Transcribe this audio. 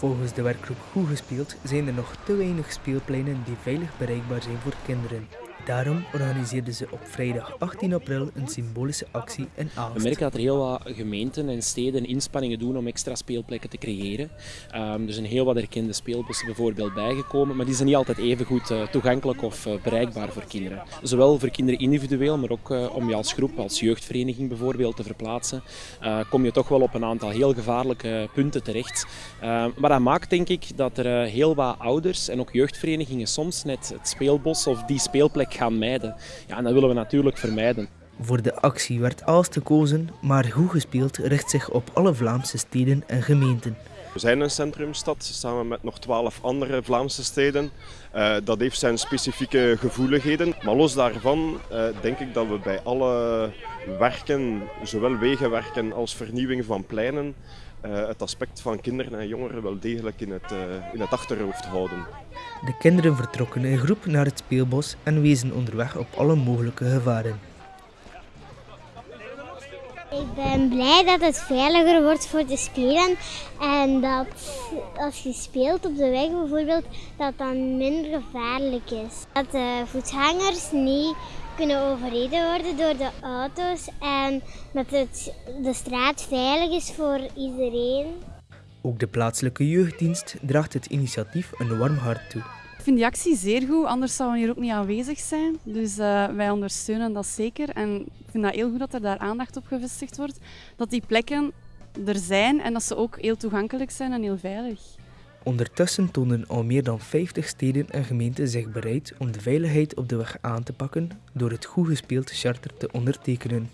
Volgens de werkgroep Goed Gespeeld zijn er nog te weinig speelpleinen die veilig bereikbaar zijn voor kinderen. Daarom organiseerden ze op vrijdag 18 april een symbolische actie in Aalst. We merken dat er heel wat gemeenten en steden inspanningen doen om extra speelplekken te creëren. Um, er zijn heel wat erkende speelbossen bijvoorbeeld bijgekomen, maar die zijn niet altijd even goed uh, toegankelijk of uh, bereikbaar voor kinderen. Zowel voor kinderen individueel, maar ook uh, om je als groep, als jeugdvereniging bijvoorbeeld te verplaatsen, kom je toch wel op een aantal heel gevaarlijke punten terecht. Ehm, maar dat maakt denk ik dat er heel wat ouders en ook jeugdverenigingen soms net het speelbos of die speelplek gaan mijden. Ja, en dat willen we natuurlijk vermijden. Voor de actie werd Aalst gekozen, maar Goed Gespeeld richt zich op alle Vlaamse steden en gemeenten. We zijn een centrumstad samen met nog twaalf andere Vlaamse steden. Uh, dat heeft zijn specifieke gevoeligheden. Maar los daarvan uh, denk ik dat we bij alle werken, zowel wegenwerken als vernieuwing van pleinen, uh, het aspect van kinderen en jongeren wel degelijk in het, in het achterhoofd houden. De kinderen vertrokken in groep naar het speelbos en wezen onderweg op alle mogelijke gevaren. Ik ben blij dat het veiliger wordt voor te spelen en dat als je speelt op de weg bijvoorbeeld, dat dan minder gevaarlijk is. Dat de voetgangers niet kunnen overreden worden door de auto's en dat het, de straat veilig is voor iedereen. Ook de plaatselijke jeugddienst draagt het initiatief een warm hart toe. Ik vind die actie zeer goed, anders zouden we hier ook niet aanwezig zijn. Dus uh, wij ondersteunen dat zeker. En ik vind dat heel goed dat er daar aandacht op gevestigd wordt. Dat die plekken er zijn en dat ze ook heel toegankelijk zijn en heel veilig. Ondertussen tonen al meer dan 50 steden en gemeenten zich bereid om de veiligheid op de weg aan te pakken door het goed gespeeld charter te ondertekenen.